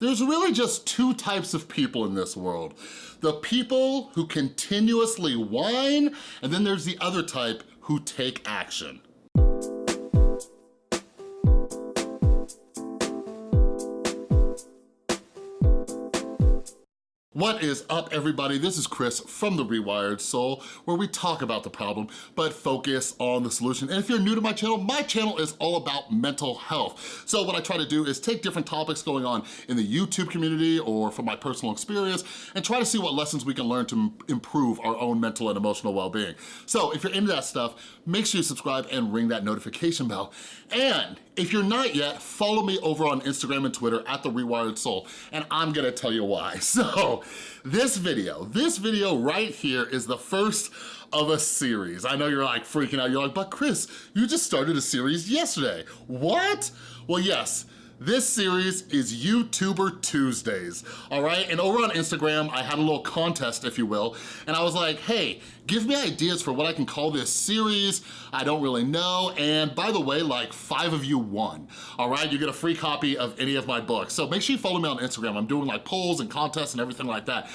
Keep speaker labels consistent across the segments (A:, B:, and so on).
A: There's really just two types of people in this world. The people who continuously whine, and then there's the other type who take action. What is up, everybody? This is Chris from The Rewired Soul, where we talk about the problem, but focus on the solution. And if you're new to my channel, my channel is all about mental health. So what I try to do is take different topics going on in the YouTube community or from my personal experience and try to see what lessons we can learn to improve our own mental and emotional well-being. So if you're into that stuff, make sure you subscribe and ring that notification bell. And if you're not yet, follow me over on Instagram and Twitter at The Rewired Soul, and I'm gonna tell you why. So, this video, this video right here is the first of a series. I know you're like freaking out, you're like, but Chris, you just started a series yesterday. What? Well, yes, this series is YouTuber Tuesdays, all right? And over on Instagram, I had a little contest, if you will, and I was like, hey, give me ideas for what I can call this series. I don't really know. And by the way, like five of you won, all right? You get a free copy of any of my books. So make sure you follow me on Instagram. I'm doing like polls and contests and everything like that.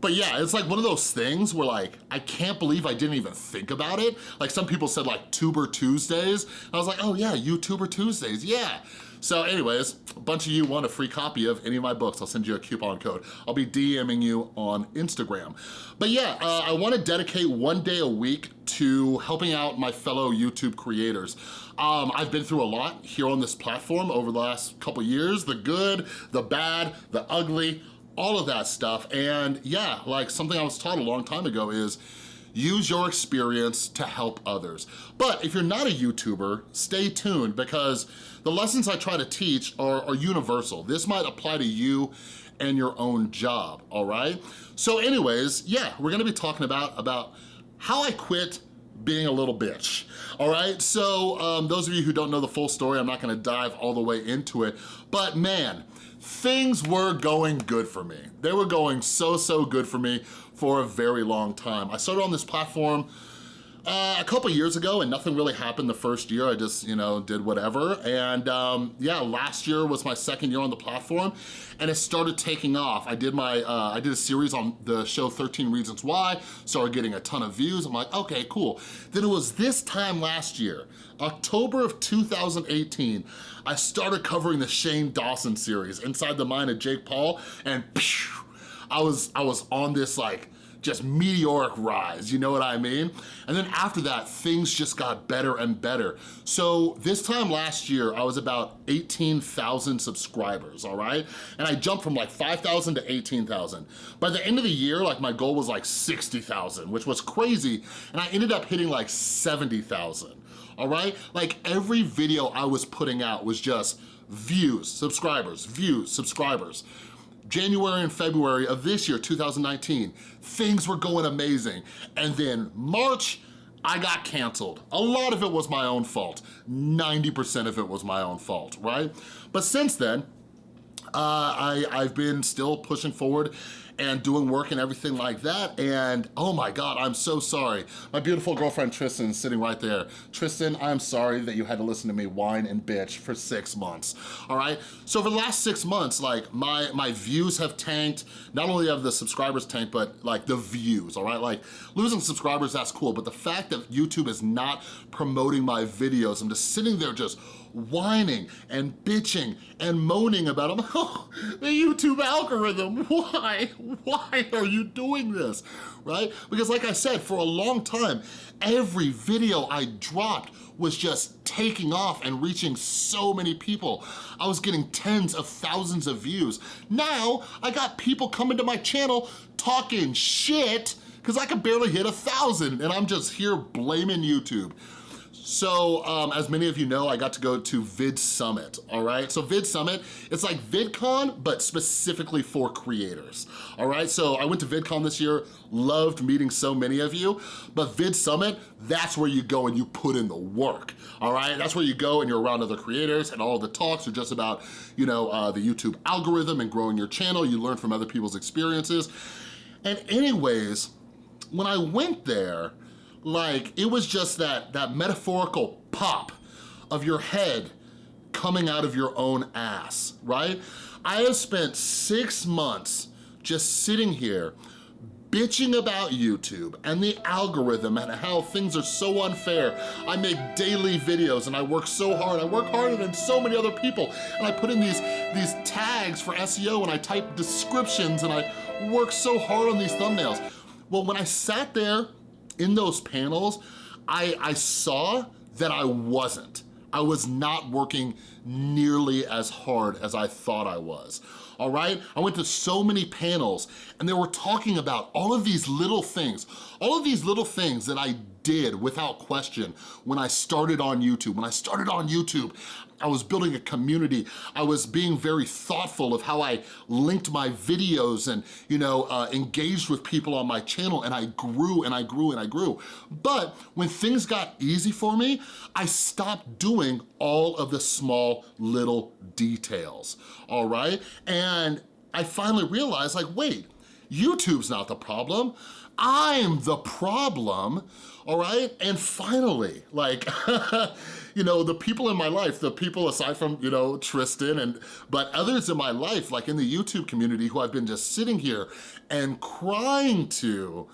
A: But yeah, it's like one of those things where like, I can't believe I didn't even think about it. Like some people said like Tuber Tuesdays. I was like, oh yeah, YouTuber Tuesdays, yeah. So anyways, a bunch of you want a free copy of any of my books. I'll send you a coupon code. I'll be DMing you on Instagram. But yeah, uh, I wanna dedicate one day a week to helping out my fellow YouTube creators. Um, I've been through a lot here on this platform over the last couple years, the good, the bad, the ugly, all of that stuff. And yeah, like something I was taught a long time ago is use your experience to help others. But if you're not a YouTuber, stay tuned because the lessons I try to teach are, are universal. This might apply to you and your own job, all right? So anyways, yeah, we're gonna be talking about, about how I quit being a little bitch, all right? So um, those of you who don't know the full story, I'm not gonna dive all the way into it, but man, things were going good for me. They were going so, so good for me for a very long time. I started on this platform uh, a couple years ago and nothing really happened the first year. I just, you know, did whatever. And um, yeah, last year was my second year on the platform and it started taking off. I did my, uh, I did a series on the show 13 Reasons Why, started getting a ton of views. I'm like, okay, cool. Then it was this time last year, October of 2018, I started covering the Shane Dawson series, Inside the Mind of Jake Paul, and I was, I was on this like, just meteoric rise, you know what I mean? And then after that, things just got better and better. So this time last year, I was about 18,000 subscribers, all right? And I jumped from like 5,000 to 18,000. By the end of the year, like my goal was like 60,000, which was crazy. And I ended up hitting like 70,000, all right? Like every video I was putting out was just views, subscribers, views, subscribers. January and February of this year, 2019, things were going amazing. And then March, I got canceled. A lot of it was my own fault. 90% of it was my own fault, right? But since then, uh, I, I've been still pushing forward and doing work and everything like that. And oh my God, I'm so sorry. My beautiful girlfriend Tristan is sitting right there. Tristan, I'm sorry that you had to listen to me whine and bitch for six months, all right? So for the last six months, like my, my views have tanked. Not only have the subscribers tanked, but like the views, all right? Like losing subscribers, that's cool. But the fact that YouTube is not promoting my videos, I'm just sitting there just whining and bitching and moaning about them. Oh, the YouTube algorithm, why? Why are you doing this, right? Because like I said, for a long time, every video I dropped was just taking off and reaching so many people. I was getting tens of thousands of views. Now, I got people coming to my channel talking shit because I could barely hit a thousand and I'm just here blaming YouTube. So um, as many of you know, I got to go to Vid Summit, all right? So Vid Summit, it's like VidCon, but specifically for creators, all right? So I went to VidCon this year, loved meeting so many of you, but Vid Summit, that's where you go and you put in the work, all right? That's where you go and you're around other creators and all the talks are just about, you know, uh, the YouTube algorithm and growing your channel. You learn from other people's experiences. And anyways, when I went there, like, it was just that, that metaphorical pop of your head coming out of your own ass, right? I have spent six months just sitting here bitching about YouTube and the algorithm and how things are so unfair. I make daily videos and I work so hard. I work harder than so many other people. And I put in these, these tags for SEO and I type descriptions and I work so hard on these thumbnails. Well, when I sat there in those panels, I, I saw that I wasn't. I was not working nearly as hard as I thought I was, all right? I went to so many panels and they were talking about all of these little things, all of these little things that I did without question when I started on YouTube. When I started on YouTube, I was building a community. I was being very thoughtful of how I linked my videos and, you know, uh, engaged with people on my channel and I grew and I grew and I grew. But when things got easy for me, I stopped doing all of the small little details, all right? And I finally realized like, wait, YouTube's not the problem. I'm the problem, all right? And finally, like, you know, the people in my life, the people aside from, you know, Tristan and, but others in my life, like in the YouTube community who I've been just sitting here and crying to,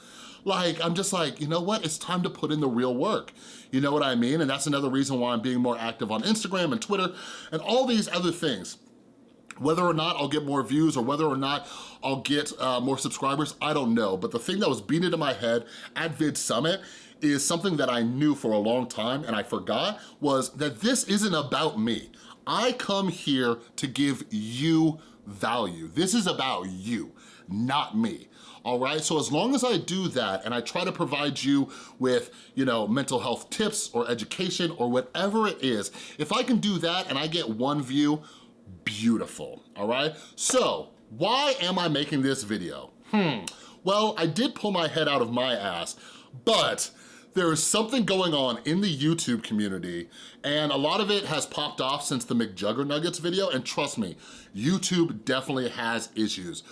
A: like, I'm just like, you know what? It's time to put in the real work. You know what I mean? And that's another reason why I'm being more active on Instagram and Twitter and all these other things. Whether or not I'll get more views or whether or not I'll get uh, more subscribers, I don't know. But the thing that was beating into my head at Vid Summit is something that I knew for a long time and I forgot was that this isn't about me. I come here to give you value. This is about you, not me all right? So as long as I do that and I try to provide you with, you know, mental health tips or education or whatever it is, if I can do that and I get one view, beautiful, all right? So why am I making this video? Hmm, well, I did pull my head out of my ass, but there is something going on in the YouTube community and a lot of it has popped off since the McJuggernuggets video and trust me, YouTube definitely has issues.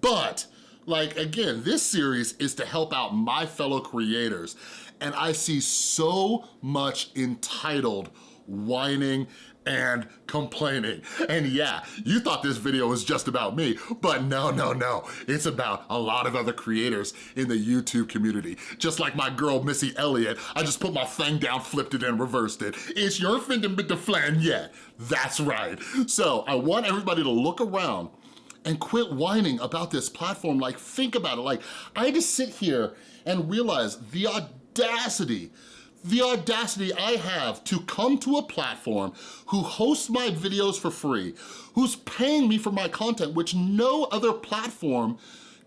A: But like, again, this series is to help out my fellow creators, and I see so much entitled whining and complaining. And yeah, you thought this video was just about me, but no, no, no. It's about a lot of other creators in the YouTube community. Just like my girl, Missy Elliott, I just put my thing down, flipped it, and reversed it. It's your finden bit the flan yet. That's right. So I want everybody to look around and quit whining about this platform. Like, think about it. Like, I just sit here and realize the audacity the audacity I have to come to a platform who hosts my videos for free, who's paying me for my content, which no other platform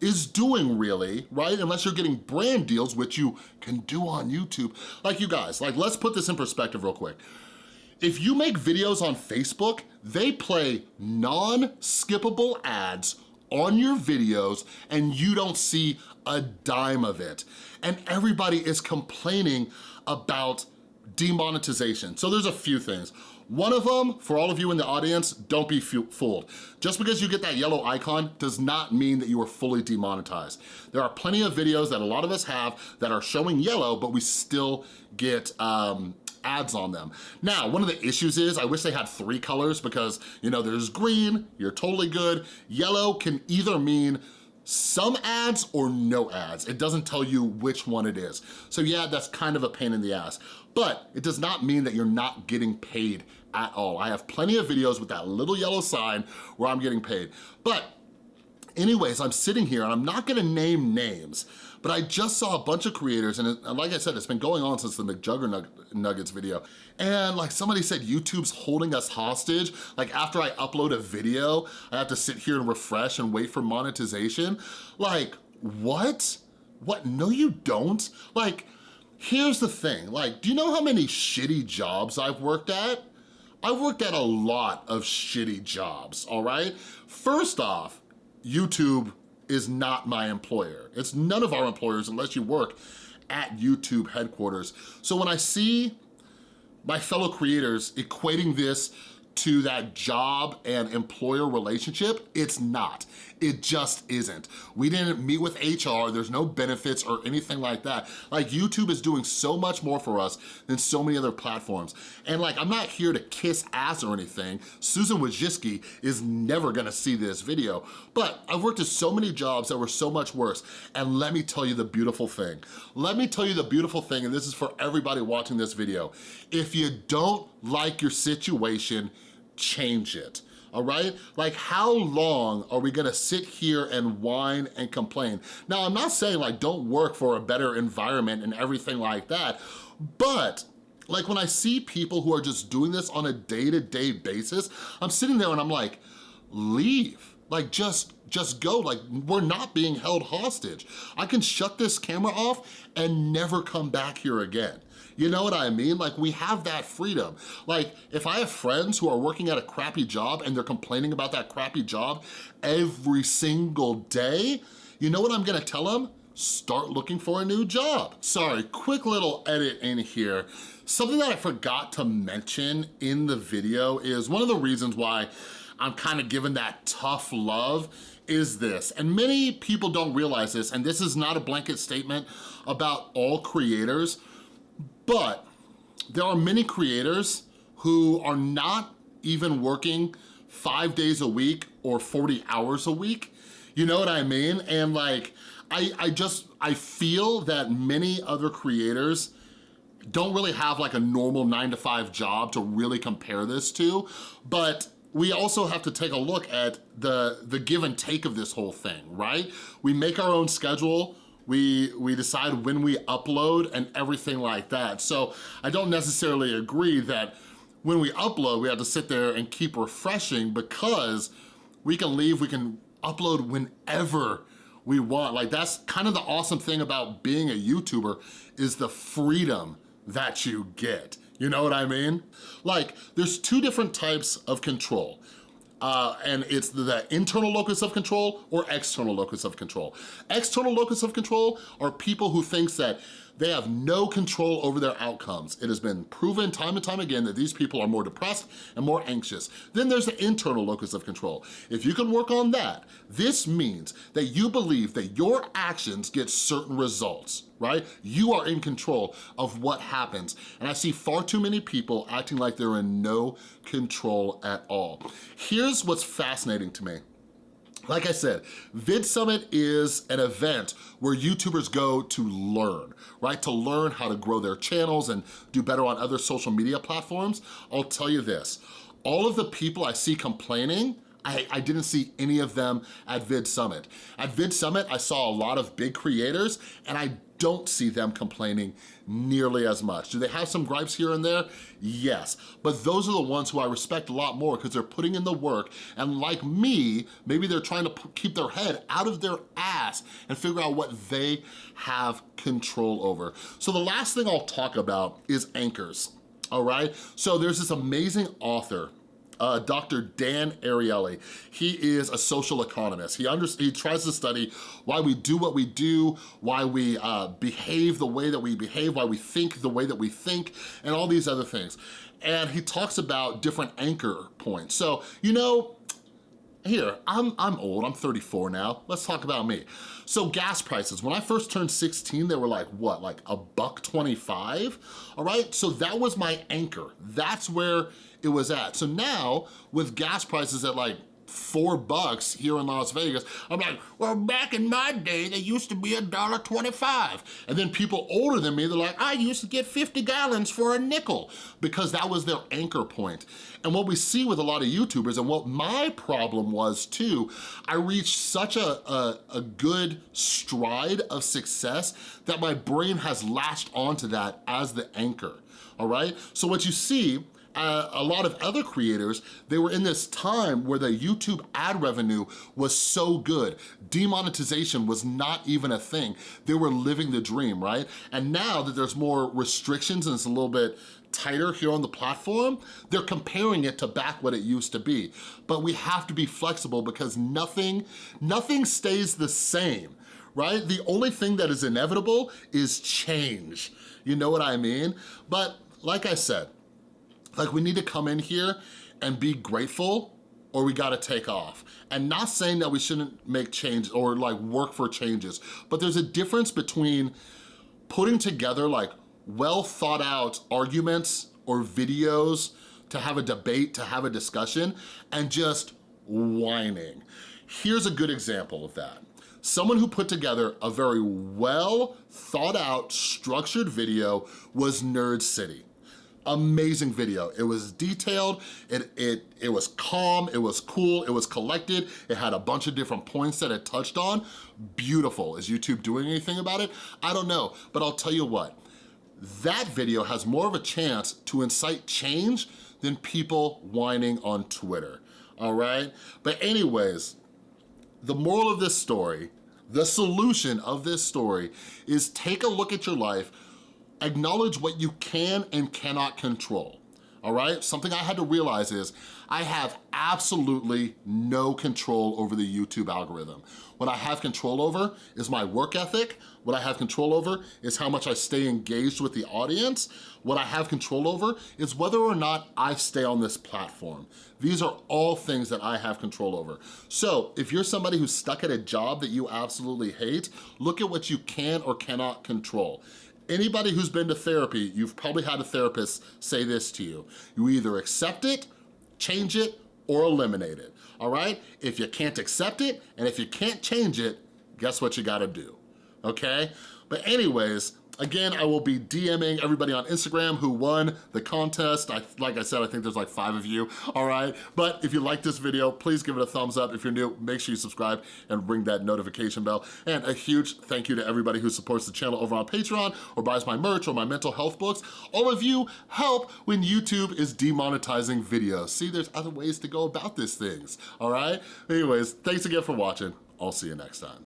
A: is doing really, right? Unless you're getting brand deals, which you can do on YouTube. Like you guys, like let's put this in perspective real quick. If you make videos on Facebook, they play non-skippable ads on your videos and you don't see a dime of it. And everybody is complaining about demonetization. So there's a few things. One of them, for all of you in the audience, don't be fooled. Just because you get that yellow icon does not mean that you are fully demonetized. There are plenty of videos that a lot of us have that are showing yellow, but we still get um, ads on them. Now, one of the issues is I wish they had three colors because, you know, there's green, you're totally good. Yellow can either mean some ads or no ads. It doesn't tell you which one it is. So yeah, that's kind of a pain in the ass. But it does not mean that you're not getting paid at all. I have plenty of videos with that little yellow sign where I'm getting paid. But anyways, I'm sitting here and I'm not gonna name names, but I just saw a bunch of creators, and, it, and like I said, it's been going on since the McJuggernuggets video, and like somebody said YouTube's holding us hostage. Like after I upload a video, I have to sit here and refresh and wait for monetization. Like, what? What, no you don't? Like, here's the thing, like, do you know how many shitty jobs I've worked at? I've worked at a lot of shitty jobs, all right? First off, YouTube is not my employer. It's none of our employers unless you work at YouTube headquarters. So when I see my fellow creators equating this to that job and employer relationship, it's not. It just isn't. We didn't meet with HR, there's no benefits or anything like that. Like YouTube is doing so much more for us than so many other platforms. And like, I'm not here to kiss ass or anything. Susan Wojcicki is never gonna see this video, but I've worked at so many jobs that were so much worse. And let me tell you the beautiful thing. Let me tell you the beautiful thing, and this is for everybody watching this video. If you don't like your situation, change it all right? Like how long are we gonna sit here and whine and complain? Now, I'm not saying like don't work for a better environment and everything like that, but like when I see people who are just doing this on a day-to-day -day basis, I'm sitting there and I'm like, leave. Like just, just go, like we're not being held hostage. I can shut this camera off and never come back here again. You know what I mean? Like we have that freedom. Like if I have friends who are working at a crappy job and they're complaining about that crappy job every single day, you know what I'm gonna tell them? Start looking for a new job. Sorry, quick little edit in here. Something that I forgot to mention in the video is one of the reasons why I'm kind of giving that tough love is this, and many people don't realize this, and this is not a blanket statement about all creators, but there are many creators who are not even working five days a week or 40 hours a week. You know what I mean? And like, I, I just, I feel that many other creators don't really have like a normal nine to five job to really compare this to, but we also have to take a look at the, the give and take of this whole thing, right? We make our own schedule, we, we decide when we upload and everything like that. So I don't necessarily agree that when we upload, we have to sit there and keep refreshing because we can leave, we can upload whenever we want. Like that's kind of the awesome thing about being a YouTuber is the freedom that you get. You know what I mean? Like there's two different types of control uh, and it's the internal locus of control or external locus of control. External locus of control are people who thinks that they have no control over their outcomes. It has been proven time and time again that these people are more depressed and more anxious. Then there's the internal locus of control. If you can work on that, this means that you believe that your actions get certain results right? You are in control of what happens. And I see far too many people acting like they're in no control at all. Here's what's fascinating to me. Like I said, Vid Summit is an event where YouTubers go to learn, right? To learn how to grow their channels and do better on other social media platforms. I'll tell you this, all of the people I see complaining I, I, didn't see any of them at Vid Summit. At Vid Summit, I saw a lot of big creators and I don't see them complaining nearly as much. Do they have some gripes here and there? Yes, but those are the ones who I respect a lot more because they're putting in the work and like me, maybe they're trying to keep their head out of their ass and figure out what they have control over. So the last thing I'll talk about is anchors, all right? So there's this amazing author uh, Dr. Dan Ariely. He is a social economist. He, under, he tries to study why we do what we do, why we uh, behave the way that we behave, why we think the way that we think, and all these other things. And he talks about different anchor points. So, you know, here, I'm, I'm old, I'm 34 now. Let's talk about me. So gas prices, when I first turned 16, they were like, what, like a buck 25? All right, so that was my anchor. That's where it was at. So now, with gas prices at like four bucks here in Las Vegas. I'm like, well, back in my day, they used to be a dollar twenty-five. And then people older than me, they're like, I used to get 50 gallons for a nickel because that was their anchor point. And what we see with a lot of YouTubers, and what my problem was too, I reached such a, a, a good stride of success that my brain has latched onto that as the anchor, all right? So what you see uh, a lot of other creators, they were in this time where the YouTube ad revenue was so good. Demonetization was not even a thing. They were living the dream, right? And now that there's more restrictions and it's a little bit tighter here on the platform, they're comparing it to back what it used to be. But we have to be flexible because nothing, nothing stays the same right? The only thing that is inevitable is change. You know what I mean? But like I said, like we need to come in here and be grateful or we gotta take off. And not saying that we shouldn't make change or like work for changes, but there's a difference between putting together like well thought out arguments or videos to have a debate, to have a discussion, and just whining. Here's a good example of that. Someone who put together a very well thought out, structured video was Nerd City amazing video. It was detailed, it, it, it was calm, it was cool, it was collected, it had a bunch of different points that it touched on. Beautiful. Is YouTube doing anything about it? I don't know, but I'll tell you what, that video has more of a chance to incite change than people whining on Twitter, all right? But anyways, the moral of this story, the solution of this story is take a look at your life, acknowledge what you can and cannot control, all right? Something I had to realize is I have absolutely no control over the YouTube algorithm. What I have control over is my work ethic. What I have control over is how much I stay engaged with the audience. What I have control over is whether or not I stay on this platform. These are all things that I have control over. So if you're somebody who's stuck at a job that you absolutely hate, look at what you can or cannot control. Anybody who's been to therapy, you've probably had a therapist say this to you. You either accept it, change it, or eliminate it, all right? If you can't accept it, and if you can't change it, guess what you gotta do, okay? But anyways, Again, I will be DMing everybody on Instagram who won the contest. I, like I said, I think there's like five of you, all right? But if you like this video, please give it a thumbs up. If you're new, make sure you subscribe and ring that notification bell. And a huge thank you to everybody who supports the channel over on Patreon or buys my merch or my mental health books. All of you help when YouTube is demonetizing videos. See, there's other ways to go about these things, all right? Anyways, thanks again for watching. I'll see you next time.